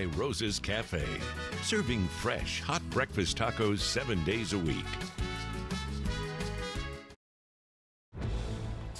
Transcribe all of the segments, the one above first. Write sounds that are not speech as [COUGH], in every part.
by Rose's Cafe, serving fresh, hot breakfast tacos seven days a week.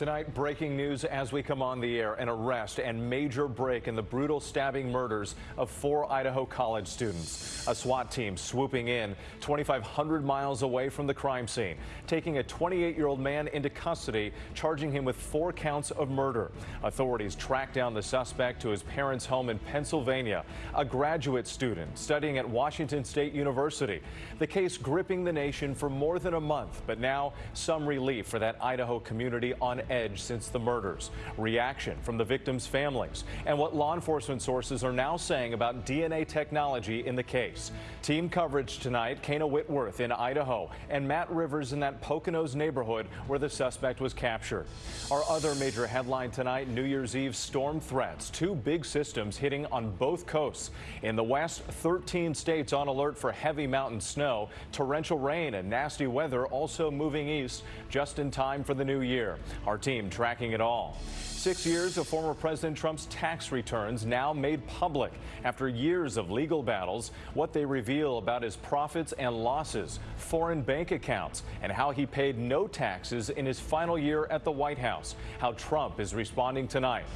Tonight, breaking news as we come on the air. An arrest and major break in the brutal stabbing murders of four Idaho college students. A SWAT team swooping in 2,500 miles away from the crime scene, taking a 28-year-old man into custody, charging him with four counts of murder. Authorities tracked down the suspect to his parents' home in Pennsylvania, a graduate student studying at Washington State University. The case gripping the nation for more than a month, but now some relief for that Idaho community on edge since the murders. Reaction from the victims' families and what law enforcement sources are now saying about DNA technology in the case. Team coverage tonight, Kayna Whitworth in Idaho and Matt Rivers in that Poconos neighborhood where the suspect was captured. Our other major headline tonight, New Year's Eve storm threats. Two big systems hitting on both coasts. In the west, 13 states on alert for heavy mountain snow, torrential rain and nasty weather also moving east just in time for the new year. Our team tracking it all. Six years of former President Trump's tax returns now made public after years of legal battles. What they reveal about his profits and losses, foreign bank accounts, and how he paid no taxes in his final year at the White House. How Trump is responding tonight.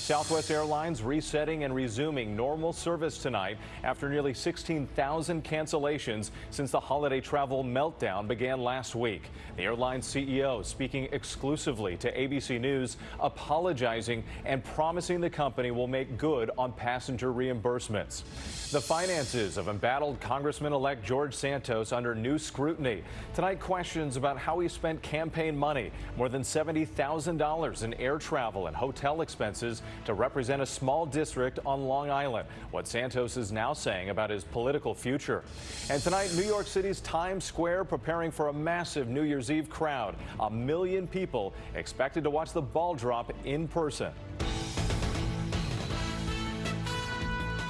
Southwest Airlines resetting and resuming normal service tonight after nearly 16,000 cancellations since the holiday travel meltdown began last week. The airline's CEO speaking exclusively to ABC News, apologizing and promising the company will make good on passenger reimbursements. The finances of embattled Congressman-elect George Santos under new scrutiny. Tonight, questions about how he spent campaign money, more than $70,000 in air travel and hotel expenses to represent a small district on Long Island. What Santos is now saying about his political future. And tonight, New York City's Times Square preparing for a massive New Year's Eve crowd. A million people expected to watch the ball drop in person.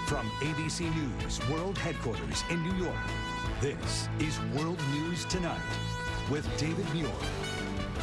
From ABC News World Headquarters in New York, this is World News Tonight with David Muir.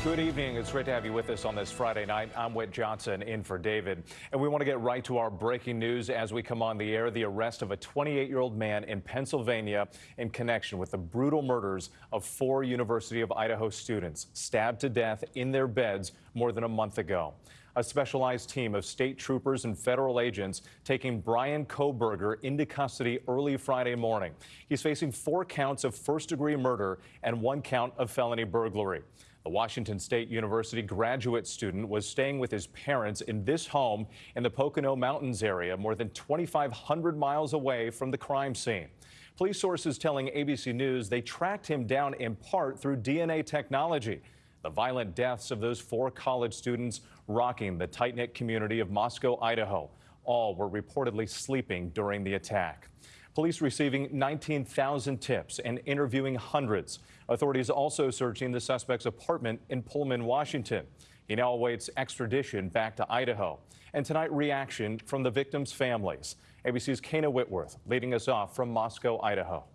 Good evening. It's great to have you with us on this Friday night. I'm Whit Johnson in for David. And we want to get right to our breaking news as we come on the air. The arrest of a 28 year old man in Pennsylvania in connection with the brutal murders of four University of Idaho students stabbed to death in their beds more than a month ago. A specialized team of state troopers and federal agents taking Brian Kohberger into custody early Friday morning. He's facing four counts of first degree murder and one count of felony burglary. The Washington State University graduate student was staying with his parents in this home in the Pocono Mountains area, more than 2,500 miles away from the crime scene. Police sources telling ABC News they tracked him down in part through DNA technology. The violent deaths of those four college students rocking the tight knit community of Moscow, Idaho. All were reportedly sleeping during the attack. Police receiving 19,000 tips and interviewing hundreds. Authorities also searching the suspect's apartment in Pullman, Washington. He now awaits extradition back to Idaho. And tonight, reaction from the victims' families. ABC's Kayna Whitworth leading us off from Moscow, Idaho.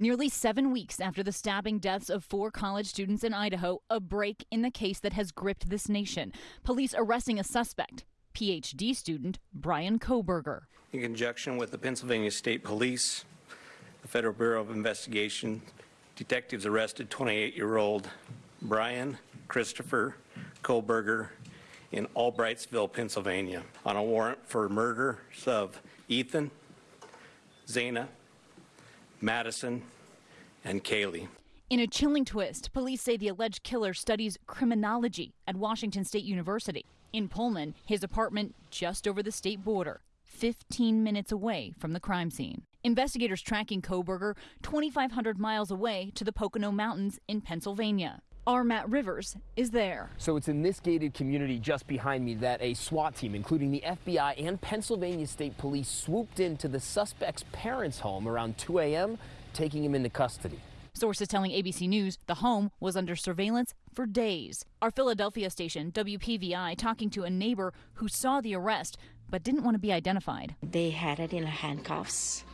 Nearly seven weeks after the stabbing deaths of four college students in Idaho, a break in the case that has gripped this nation. Police arresting a suspect, PhD student Brian Kohberger. In conjunction with the Pennsylvania State Police, the Federal Bureau of Investigation, detectives arrested 28-year-old Brian Christopher Kohberger in Albrightsville, Pennsylvania, on a warrant for murders of Ethan, Xana, Madison, and Kaylee. In a chilling twist, police say the alleged killer studies criminology at Washington State University. In Pullman, his apartment just over the state border, 15 minutes away from the crime scene. Investigators tracking Kohberger 2,500 miles away to the Pocono Mountains in Pennsylvania. Our Matt Rivers is there. So it's in this gated community just behind me that a SWAT team, including the FBI and Pennsylvania State Police, swooped into the suspect's parents' home around 2 a.m., taking him into custody. Sources telling ABC News the home was under surveillance for days. Our Philadelphia station, WPVI, talking to a neighbor who saw the arrest but didn't want to be identified. They had it in handcuffs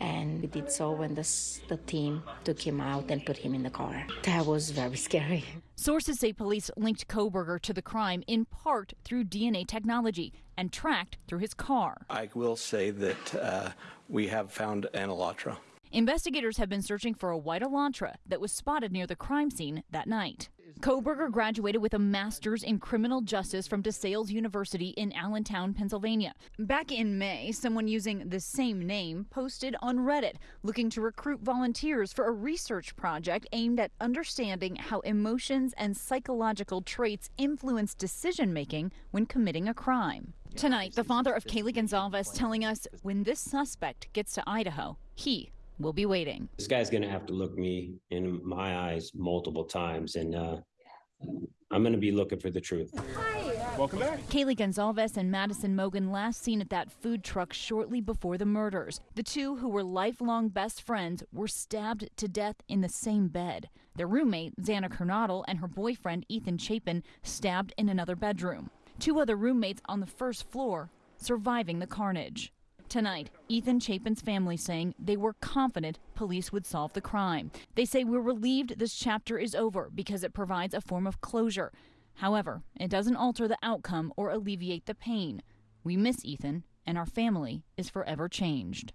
and we did so when the, the team took him out and put him in the car. That was very scary. Sources say police linked Kohberger to the crime in part through DNA technology and tracked through his car. I will say that uh, we have found an Elantra. Investigators have been searching for a white Elantra that was spotted near the crime scene that night. Kohberger graduated with a master's in criminal justice from DeSales University in Allentown, Pennsylvania. Back in May, someone using the same name posted on Reddit looking to recruit volunteers for a research project aimed at understanding how emotions and psychological traits influence decision making when committing a crime. Tonight, the father of Kaylee Goncalves telling us when this suspect gets to Idaho, he will be waiting. This guy's going to have to look me in my eyes multiple times, and uh, I'm going to be looking for the truth. Welcome back. Kaylee Goncalves and Madison Mogen last seen at that food truck shortly before the murders. The two, who were lifelong best friends, were stabbed to death in the same bed. Their roommate, Xana Kernodle, and her boyfriend, Ethan Chapin, stabbed in another bedroom. Two other roommates on the first floor surviving the carnage. Tonight, Ethan Chapin's family saying they were confident police would solve the crime. They say we're relieved this chapter is over because it provides a form of closure. However, it doesn't alter the outcome or alleviate the pain. We miss Ethan, and our family is forever changed.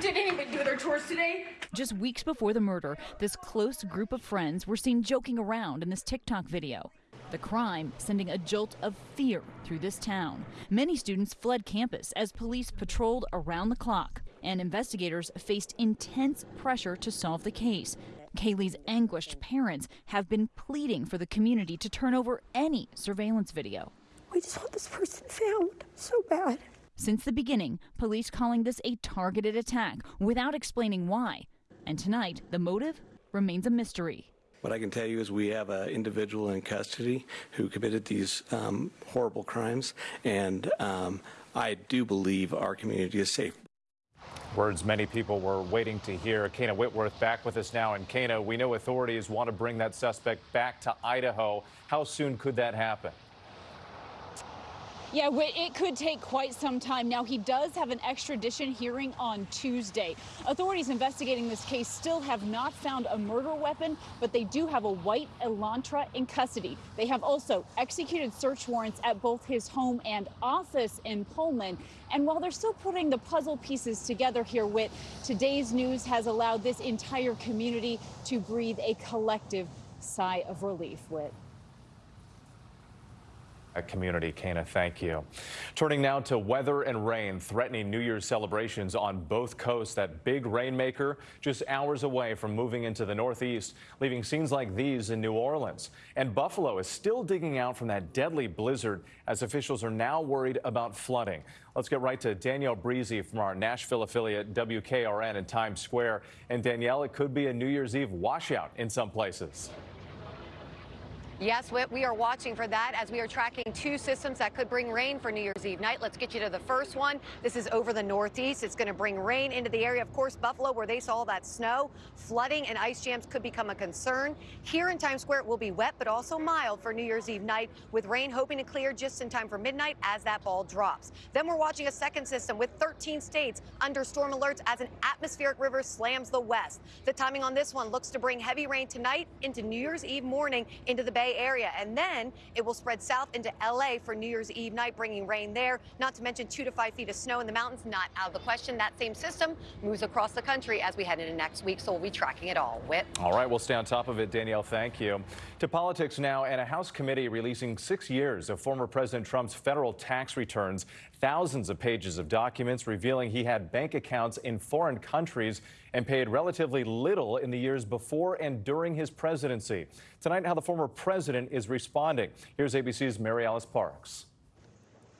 Did anybody do their chores today? Just weeks before the murder, this close group of friends were seen joking around in this TikTok video. The crime sending a jolt of fear through this town. Many students fled campus as police patrolled around the clock, and investigators faced intense pressure to solve the case. Kaylee's anguished parents have been pleading for the community to turn over any surveillance video. We just want this person found so bad. Since the beginning, police calling this a targeted attack without explaining why. And tonight, the motive remains a mystery. What I can tell you is we have an individual in custody who committed these um, horrible crimes, and um, I do believe our community is safe. Words many people were waiting to hear. Kayna Whitworth back with us now. And Kayna. we know authorities want to bring that suspect back to Idaho. How soon could that happen? Yeah, it could take quite some time. Now, he does have an extradition hearing on Tuesday. Authorities investigating this case still have not found a murder weapon, but they do have a white Elantra in custody. They have also executed search warrants at both his home and office in Pullman. And while they're still putting the puzzle pieces together here, Whit, today's news has allowed this entire community to breathe a collective sigh of relief, Whit community. Kayna, thank you. Turning now to weather and rain threatening New Year's celebrations on both coasts. That big rainmaker just hours away from moving into the Northeast, leaving scenes like these in New Orleans. And Buffalo is still digging out from that deadly blizzard as officials are now worried about flooding. Let's get right to Danielle Breezy from our Nashville affiliate WKRN in Times Square. And Danielle, it could be a New Year's Eve washout in some places. Yes, we are watching for that as we are tracking two systems that could bring rain for New Year's Eve night. Let's get you to the first one. This is over the Northeast. It's going to bring rain into the area. Of course, Buffalo, where they saw that snow, flooding and ice jams could become a concern. Here in Times Square, it will be wet, but also mild for New Year's Eve night, with rain hoping to clear just in time for midnight as that ball drops. Then we're watching a second system with 13 states under storm alerts as an atmospheric river slams the west. The timing on this one looks to bring heavy rain tonight into New Year's Eve morning into the Bay Bay Area. And then it will spread south into LA for New Year's Eve night, bringing rain there. Not to mention two to five feet of snow in the mountains. Not out of the question. That same system moves across the country as we head into next week. So we'll be tracking it all. Whit. All right. We'll stay on top of it. Danielle, thank you. To politics now, and a House committee releasing six years of former President Trump's federal tax returns. Thousands of pages of documents revealing he had bank accounts in foreign countries and paid relatively little in the years before and during his presidency. Tonight, how the former president is responding. Here's ABC's Mary Alice Parks.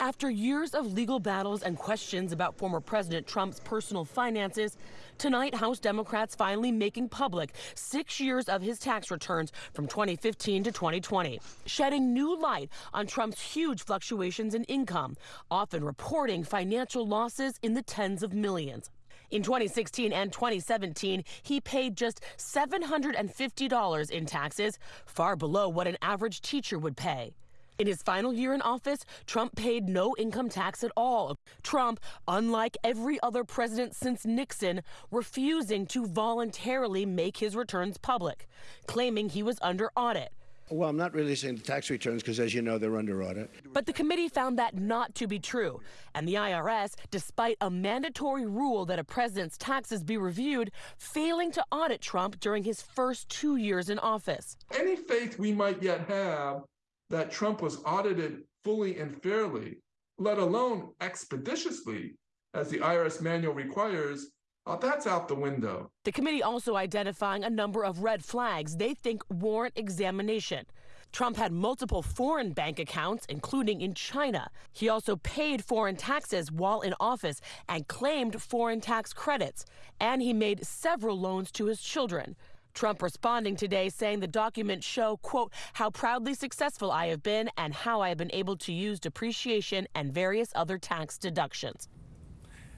After years of legal battles and questions about former President Trump's personal finances, tonight House Democrats finally making public six years of his tax returns from 2015 to 2020, shedding new light on Trump's huge fluctuations in income, often reporting financial losses in the tens of millions. In 2016 and 2017, he paid just $750 in taxes, far below what an average teacher would pay. In his final year in office, Trump paid no income tax at all. Trump, unlike every other president since Nixon, refusing to voluntarily make his returns public, claiming he was under audit. Well, I'm not releasing the tax returns because, as you know, they're under audit. But the committee found that not to be true. And the IRS, despite a mandatory rule that a president's taxes be reviewed, failing to audit Trump during his first two years in office. Any faith we might yet have that Trump was audited fully and fairly, let alone expeditiously, as the IRS manual requires, uh, that's out the window. The committee also identifying a number of red flags they think warrant examination. Trump had multiple foreign bank accounts, including in China. He also paid foreign taxes while in office and claimed foreign tax credits. And he made several loans to his children. Trump responding today saying the documents show, quote, how proudly successful I have been and how I have been able to use depreciation and various other tax deductions.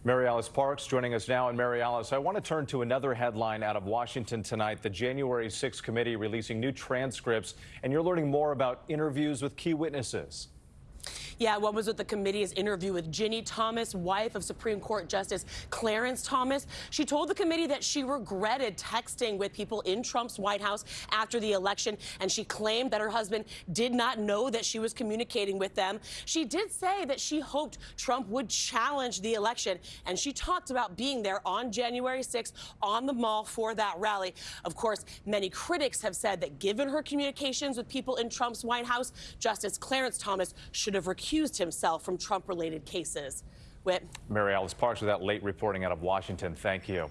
Mary Alice Parks joining us now. And Mary Alice, I want to turn to another headline out of Washington tonight. The January 6th committee releasing new transcripts, and you're learning more about interviews with key witnesses. Yeah, what was with the committee's interview with Ginny Thomas, wife of Supreme Court Justice Clarence Thomas. She told the committee that she regretted texting with people in Trump's White House after the election, and she claimed that her husband did not know that she was communicating with them. She did say that she hoped Trump would challenge the election, and she talked about being there on January 6th on the mall for that rally. Of course, many critics have said that given her communications with people in Trump's White House, Justice Clarence Thomas should have recused recused himself from Trump related cases. Whit. Mary Alice Parks with that late reporting out of Washington. Thank you.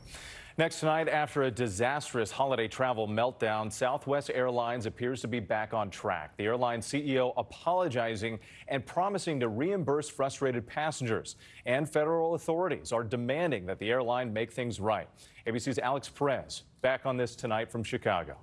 Next tonight, after a disastrous holiday travel meltdown, Southwest Airlines appears to be back on track. The airline CEO apologizing and promising to reimburse frustrated passengers. And federal authorities are demanding that the airline make things right. ABC's Alex Perez back on this tonight from Chicago.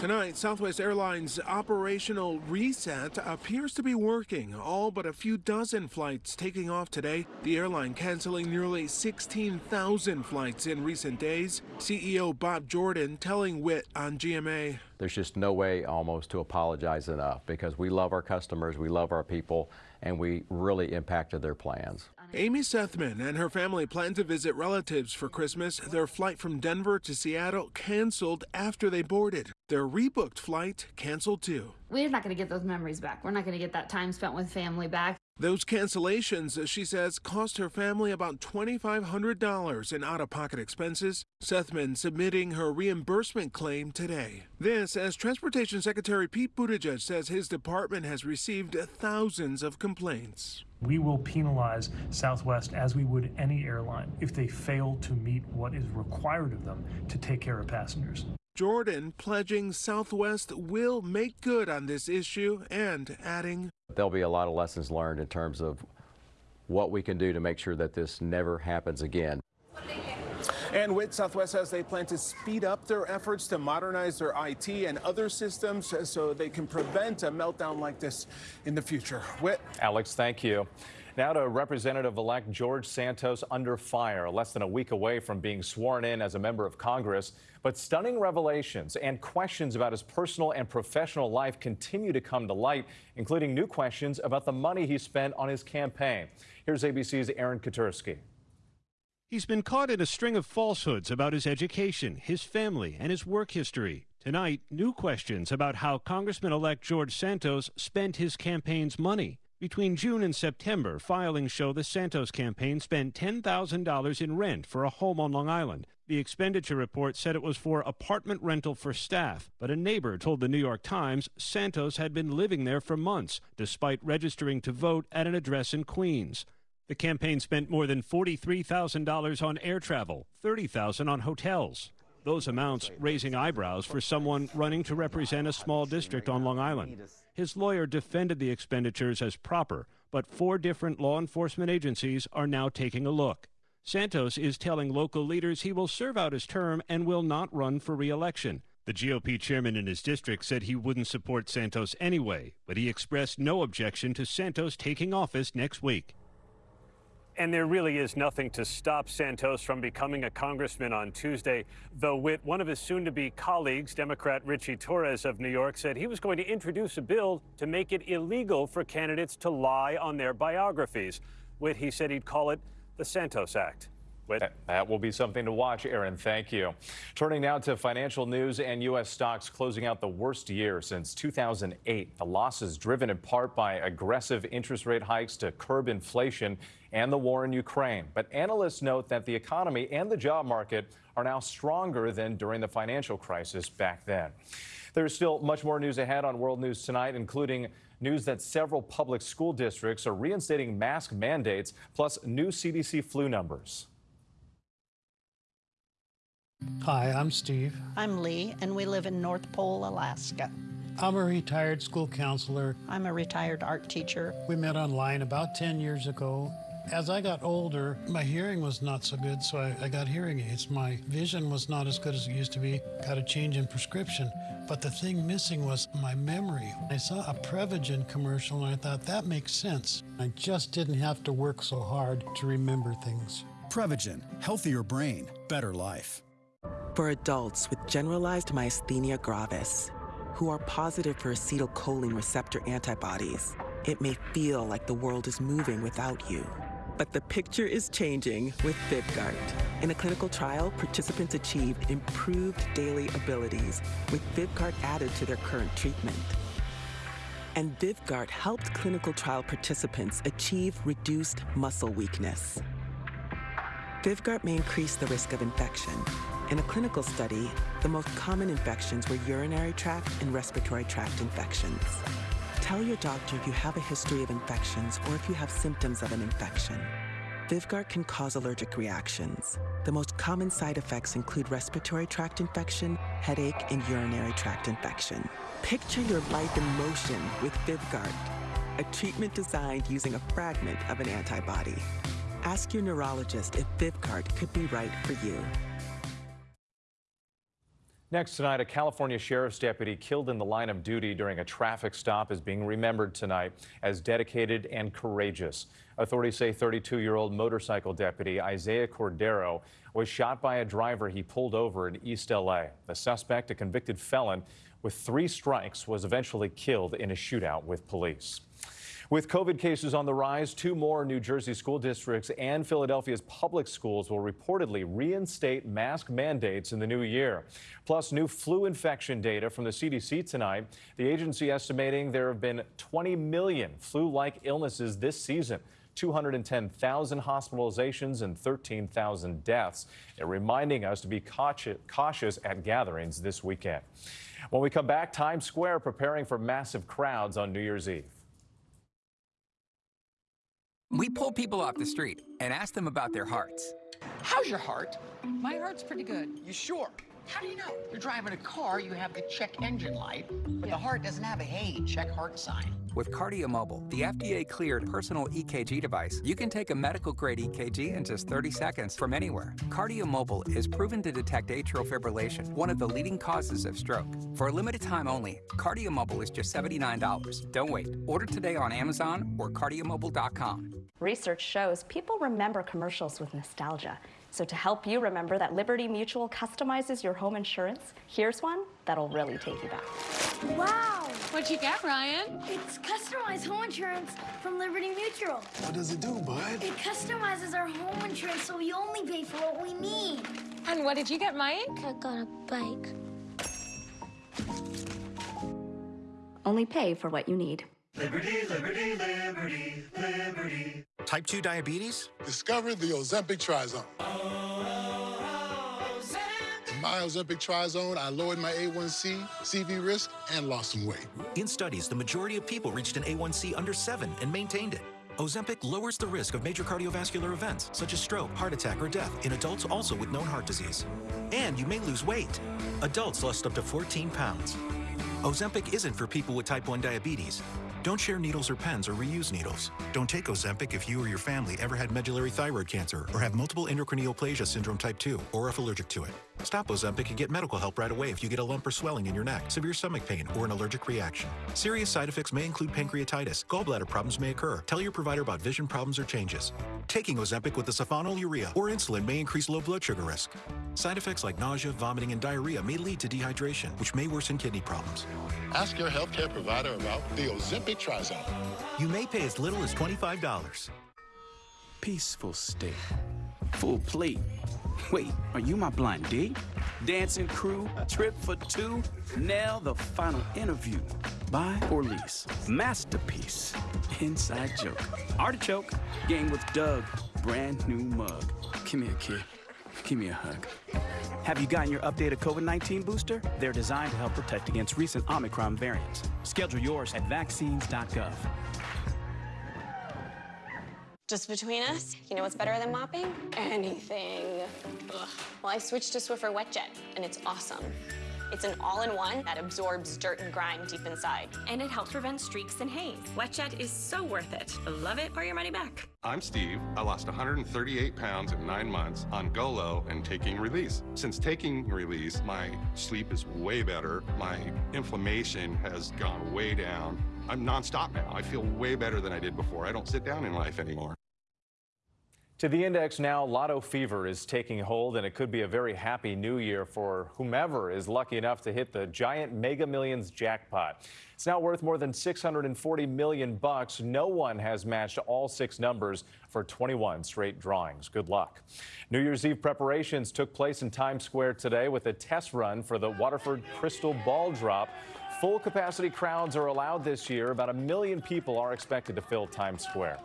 Tonight, Southwest Airlines' operational reset appears to be working. All but a few dozen flights taking off today. The airline canceling nearly 16,000 flights in recent days. CEO Bob Jordan telling Whit on GMA. There's just no way almost to apologize enough because we love our customers, we love our people, and we really impacted their plans. Amy Sethman and her family plan to visit relatives for Christmas. Their flight from Denver to Seattle canceled after they boarded. Their rebooked flight canceled too. We're not going to get those memories back. We're not going to get that time spent with family back. Those cancellations, uh, she says, cost her family about $2,500 in out of pocket expenses. Sethman submitting her reimbursement claim today. This, as Transportation Secretary Pete Buttigieg says his department has received thousands of complaints. We will penalize Southwest as we would any airline if they fail to meet what is required of them to take care of passengers. Jordan pledging Southwest will make good on this issue and adding There'll be a lot of lessons learned in terms of what we can do to make sure that this never happens again. And with Southwest says they plan to speed up their efforts to modernize their IT and other systems so they can prevent a meltdown like this in the future. Whit. Alex, thank you. Now to Representative-elect George Santos under fire, less than a week away from being sworn in as a member of Congress. But stunning revelations and questions about his personal and professional life continue to come to light, including new questions about the money he spent on his campaign. Here's ABC's Aaron Katersky. He's been caught in a string of falsehoods about his education, his family, and his work history. Tonight, new questions about how Congressman elect George Santos spent his campaign's money. Between June and September, filings show the Santos campaign spent $10,000 in rent for a home on Long Island. The expenditure report said it was for apartment rental for staff, but a neighbor told the New York Times Santos had been living there for months, despite registering to vote at an address in Queens. The campaign spent more than $43,000 on air travel, $30,000 on hotels. Those amounts raising eyebrows for someone running to represent a small district on Long Island. His lawyer defended the expenditures as proper, but four different law enforcement agencies are now taking a look. Santos is telling local leaders he will serve out his term and will not run for re-election. The GOP chairman in his district said he wouldn't support Santos anyway, but he expressed no objection to Santos taking office next week. And there really is nothing to stop Santos from becoming a congressman on Tuesday, though Whit, one of his soon-to-be colleagues, Democrat Richie Torres of New York, said he was going to introduce a bill to make it illegal for candidates to lie on their biographies. Whit, he said he'd call it the Santos Act. That will be something to watch, Aaron. Thank you. Turning now to financial news and U.S. stocks closing out the worst year since 2008. The losses driven in part by aggressive interest rate hikes to curb inflation and the war in Ukraine. But analysts note that the economy and the job market are now stronger than during the financial crisis back then. There's still much more news ahead on World News Tonight, including news that several public school districts are reinstating mask mandates, plus new CDC flu numbers. Hi, I'm Steve. I'm Lee, and we live in North Pole, Alaska. I'm a retired school counselor. I'm a retired art teacher. We met online about 10 years ago. As I got older, my hearing was not so good, so I, I, got hearing aids. My vision was not as good as it used to be. Got a change in prescription. But the thing missing was my memory. I saw a Prevagen commercial and I thought that makes sense. I just didn't have to work so hard to remember things. Prevagen, healthier brain, better life. For adults with generalized myasthenia gravis, who are positive for acetylcholine receptor antibodies, it may feel like the world is moving without you. But the picture is changing with Vyvgart. In a clinical trial, participants achieved improved daily abilities with Vyvgart added to their current treatment. And Vyvgart helped clinical trial participants achieve reduced muscle weakness. Vyvgart may increase the risk of infection. In a clinical study, the most common infections were urinary tract and respiratory tract infections. Tell your doctor if you have a history of infections or if you have symptoms of an infection. Vyvgart can cause allergic reactions. The most common side effects include respiratory tract infection, headache, and urinary tract infection. Picture your life in motion with Vyvgart, a treatment designed using a fragment of an antibody. Ask your neurologist if Vyvgart could be right for you. Next tonight, a California sheriff's deputy killed in the line of duty during a traffic stop is being remembered tonight as dedicated and courageous. Authorities say 32-year-old motorcycle deputy Isaiah Cordero was shot by a driver he pulled over in East L.A. The suspect, a convicted felon with three strikes, was eventually killed in a shootout with police. With COVID cases on the rise, two more New Jersey school districts and Philadelphia's public schools will reportedly reinstate mask mandates in the new year. Plus, new flu infection data from the CDC tonight. The agency estimating there have been 20 million flu-like illnesses this season. 210,000 hospitalizations and 13,000 deaths. They're reminding us to be cautious at gatherings this weekend. When we come back, Times Square preparing for massive crowds on New Year's Eve. We pull people off the street and ask them about their hearts. How's your heart? My heart's pretty good. You sure? How do you know? You're driving a car, you have the check engine light, but yeah. the heart doesn't have a hey, check heart sign. With KardioMobile, the FDA-cleared personal EKG device, you can take a medical-grade EKG in just 30 seconds from anywhere. KardioMobile is proven to detect atrial fibrillation, one of the leading causes of stroke. For a limited time only, KardioMobile is just $79. Don't wait. Order today on Amazon or KardioMobile.com. Research shows people remember commercials with nostalgia. So to help you remember that Liberty Mutual customizes your home insurance, here's one that'll really take you back. Wow! What'd you get, Ryan? It's customized home insurance from Liberty Mutual. What does it do, bud? It customizes our home insurance so we only pay for what we need. And what did you get, Mike? I got a bike. Only pay for what you need. Liberty, liberty, liberty, liberty. Type 2 diabetes? Discover the Ozempic Trizone. my Ozempic Trizone, I lowered my A1C, CV risk, and lost some weight. In studies, the majority of people reached an A1C under 7 and maintained it. Ozempic lowers the risk of major cardiovascular events, such as stroke, heart attack, or death, in adults also with known heart disease. And you may lose weight. Adults lost up to 14 pounds. Ozempic isn't for people with type 1 diabetes. Don't share needles or pens or reuse needles. Don't take Ozempic if you or your family ever had medullary thyroid cancer or have multiple endocrine neoplasia syndrome type 2 or if allergic to it. Stop Ozempic and get medical help right away if you get a lump or swelling in your neck, severe stomach pain, or an allergic reaction. Serious side effects may include pancreatitis. Gallbladder problems may occur. Tell your provider about vision problems or changes. Taking Ozempic with the sulfonylurea or insulin may increase low blood sugar risk. Side effects like nausea, vomiting, and diarrhea may lead to dehydration, which may worsen kidney problems. Ask your healthcare provider about the Ozempic Trizone. You may pay as little as $25. Peaceful state Full plate. Wait, are you my blind date? Dancing crew, trip for two, now the final interview. Buy or lease. Masterpiece. Inside joke. Artichoke. Game with Doug. Brand new mug. Come here, kid. Give me a hug. Have you gotten your updated COVID 19 booster? They're designed to help protect against recent Omicron variants. Schedule yours at vaccines.gov. Just between us, you know what's better than mopping? Anything. Ugh. Well, I switched to Swiffer WetJet, and it's awesome. It's an all-in-one that absorbs dirt and grime deep inside. And it helps prevent streaks and haze. WetJet is so worth it. Love it or your money back. I'm Steve. I lost 138 pounds in nine months on Golo and taking release. Since taking release, my sleep is way better. My inflammation has gone way down. I'm nonstop now. I feel way better than I did before. I don't sit down in life anymore. To the index now, lotto fever is taking hold, and it could be a very happy new year for whomever is lucky enough to hit the giant Mega Millions jackpot. It's now worth more than 640 million bucks. No one has matched all six numbers for 21 straight drawings. Good luck. New Year's Eve preparations took place in Times Square today with a test run for the Waterford Crystal Ball Drop. Full capacity crowds are allowed this year. About a million people are expected to fill Times Square.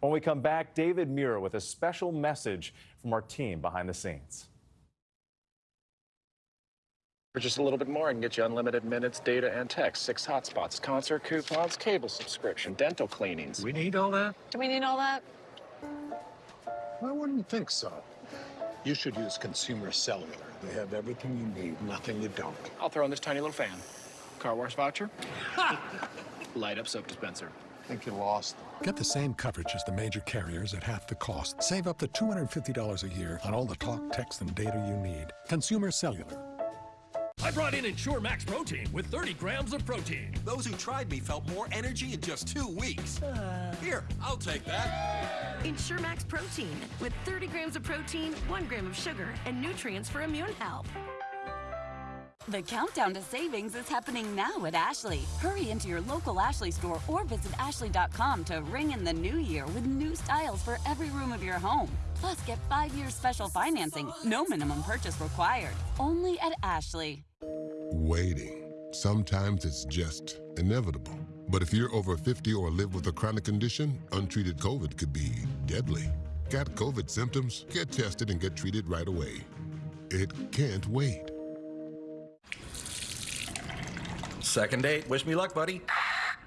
When we come back, David Muir with a special message from our team behind the scenes. For just a little bit more, I can get you unlimited minutes, data, and text, six hotspots, concert coupons, cable subscription, dental cleanings. We need all that? Do we need all that? I wouldn't think so. You should use Consumer Cellular. They have everything you need, nothing you don't. I'll throw in this tiny little fan. Car wash voucher. Light up soap dispenser. Think you lost. Get the same coverage as the major carriers at half the cost. Save up to $250 a year on all the talk, text, and data you need. Consumer Cellular. I brought in Ensure Max Protein with 30 grams of protein. Those who tried me felt more energy in just two weeks. Uh... Here, I'll take that. Ensure Max Protein with 30 grams of protein, 1 gram of sugar, and nutrients for immune health. The countdown to savings is happening now at Ashley. Hurry into your local Ashley store or visit ashley.com to ring in the new year with new styles for every room of your home. Plus, get five years special financing, no minimum purchase required. Only at Ashley. Waiting. Sometimes it's just inevitable. But if you're over 50 or live with a chronic condition, untreated COVID could be deadly. Got COVID symptoms? Get tested and get treated right away. It can't wait. Second date. Wish me luck, buddy.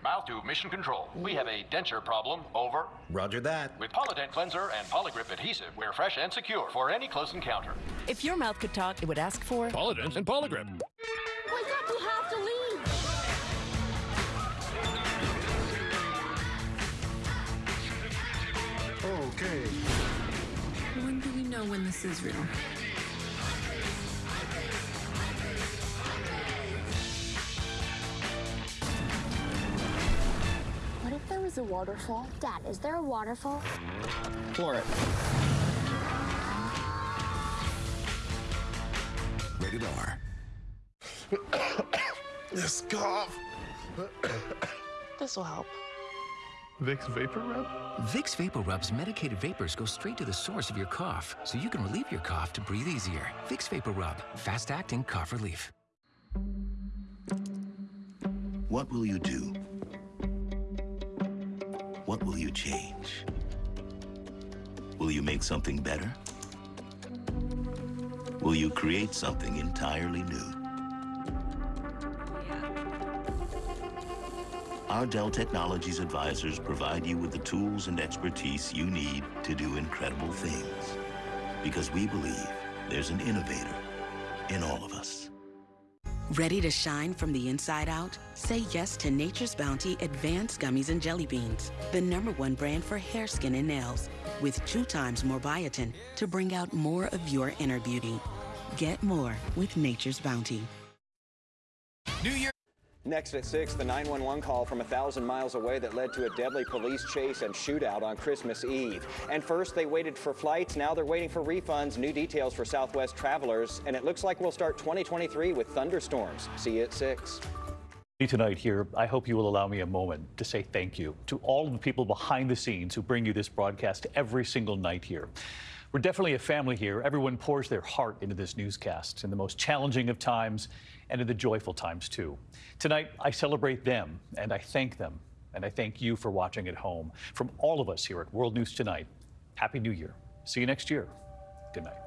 Mouth to Mission Control. We have a denture problem. Over. Roger that. With Polident Cleanser and Poligrip Adhesive, we're fresh and secure for any close encounter. If your mouth could talk, it would ask for Polident and Poligrip. Wake up, you have to leave. Okay. When do we know when this is real? If there was a waterfall? Dad, is there a waterfall? Floor it. Rated R. [COUGHS] this cough. [COUGHS] This will help. Vicks VapoRub? Vicks VapoRub's medicated vapors go straight to the source of your cough, so you can relieve your cough to breathe easier. Vicks VapoRub, fast acting cough relief. What will you do? What will you change? Will you make something better? Will you create something entirely new? Our Dell Technologies advisors provide you with the tools and expertise you need to do incredible things. Because we believe there's an innovator in all of us. Ready to shine from the inside out? Say yes to Nature's Bounty Advanced Gummies and Jelly Beans, the number one brand for hair, skin, and nails, with two times more biotin to bring out more of your inner beauty. Get more with Nature's Bounty. New Year. Next at 6, the 911 call from a thousand miles away that led to a deadly police chase and shootout on Christmas Eve. And first they waited for flights, now they're waiting for refunds. New details for Southwest travelers, and it looks like we'll start 2023 with thunderstorms. See you at 6. Tonight here, I hope you will allow me a moment to say thank you to all of the people behind the scenes who bring you this broadcast every single night here. We're definitely a family here. Everyone pours their heart into this newscast in the most challenging of times and in the joyful times, too. Tonight, I celebrate them and I thank them. And I thank you for watching at home. From all of us here at World News Tonight, Happy New Year. See you next year. Good night.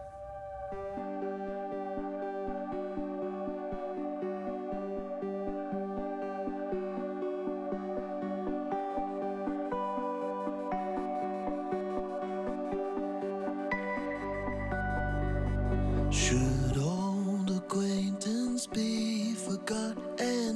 And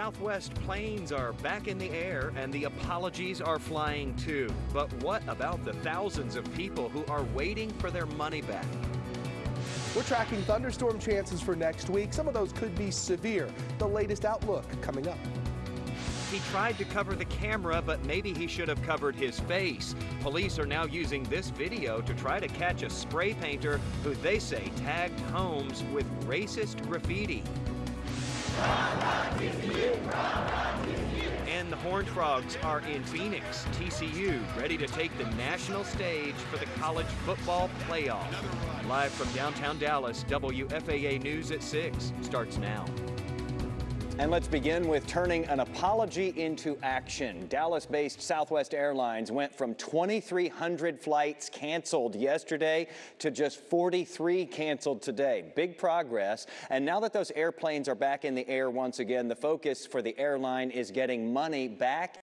Southwest planes are back in the air and the apologies are flying too. But what about the thousands of people who are waiting for their money back? We're tracking thunderstorm chances for next week. Some of those could be severe. The latest outlook coming up. He tried to cover the camera, but maybe he should have covered his face. Police are now using this video to try to catch a spray painter who they say tagged homes with racist graffiti. And the Horned Frogs are in Phoenix, TCU, ready to take the national stage for the college football playoff. Live from downtown Dallas, WFAA News at 6 starts now. And let's begin with turning an apology into action. Dallas based Southwest Airlines went from 2,300 flights canceled yesterday to just 43 canceled today. Big progress. And now that those airplanes are back in the air once again, the focus for the airline is getting money back